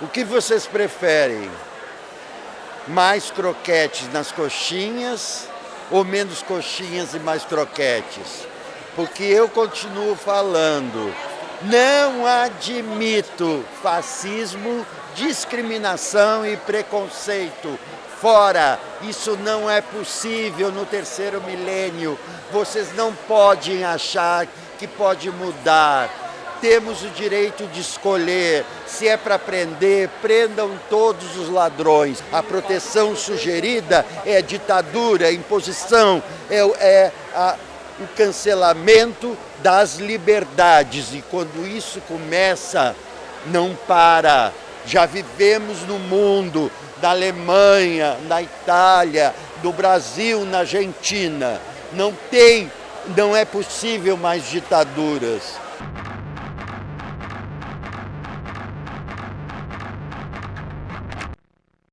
O que vocês preferem? Mais croquetes nas coxinhas ou menos coxinhas e mais croquetes? Porque eu continuo falando, não admito fascismo, discriminação e preconceito. Fora, isso não é possível no terceiro milênio. Vocês não podem achar que pode mudar temos o direito de escolher. Se é para prender, prendam todos os ladrões. A proteção sugerida é ditadura, imposição, é, é a, o cancelamento das liberdades. E quando isso começa, não para. Já vivemos no mundo, da Alemanha, na Itália, do Brasil, na Argentina. Não tem, não é possível mais ditaduras.